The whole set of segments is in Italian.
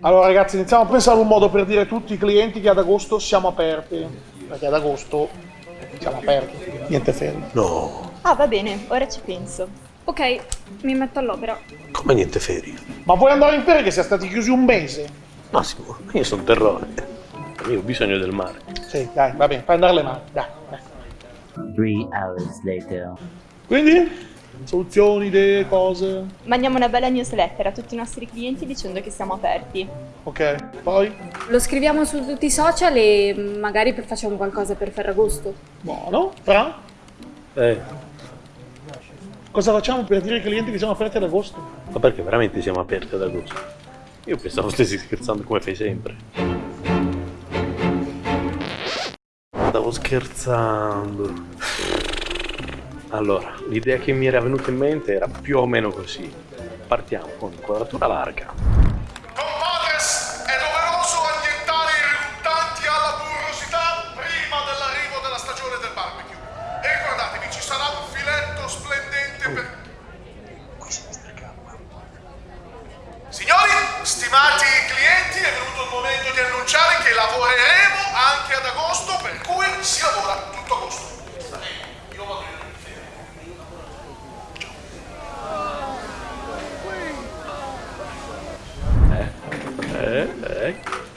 Allora ragazzi, iniziamo a pensare a un modo per dire a tutti i clienti che ad agosto siamo aperti. Perché ad agosto siamo aperti, niente ferie. No, Ah, va bene, ora ci penso. Ok, mi metto all'opera. come niente ferie? Ma vuoi andare in ferie che siamo stati chiusi un mese? Massimo, io sono terrore. Io ho bisogno del mare. Sì, dai, va bene, fai andare le mani, dai. dai. Three hours later. Quindi? Soluzioni, idee, cose? Mandiamo una bella newsletter a tutti i nostri clienti dicendo che siamo aperti. Ok, poi? Lo scriviamo su tutti i social e magari per- facciamo qualcosa per Ferragosto. Buono. Fra? Eh, Cosa facciamo per dire ai clienti che siamo aperti ad agosto? ma perché veramente siamo aperti ad agosto? Io pensavo stessi scherzando come fai sempre. Stavo scherzando. Allora, l'idea che mi era venuta in mente era più o meno così. Partiamo con inquadratura larga. Compadres, è doveroso annientare i riluttanti alla burrosità prima dell'arrivo della stagione del barbecue. E ricordatevi, ci sarà un filetto splendente per... Signori, stimati clienti, è venuto il momento di annunciare che lavoreremo anche ad agosto, per cui si lavora tutto agosto. Io vado in ferie. Eh, eh,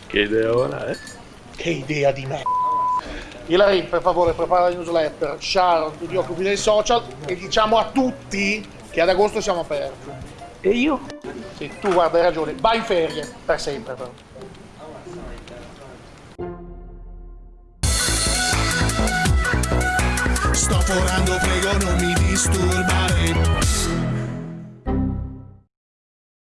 che ideona, eh? Che idea di me. Hilary, per favore, prepara la newsletter. Sharon, tu ti occupi dei social e diciamo a tutti che ad agosto siamo aperti. E io? Sì, tu guarda, hai ragione. Vai in ferie, per sempre però. Sto forando, prego non mi disturbare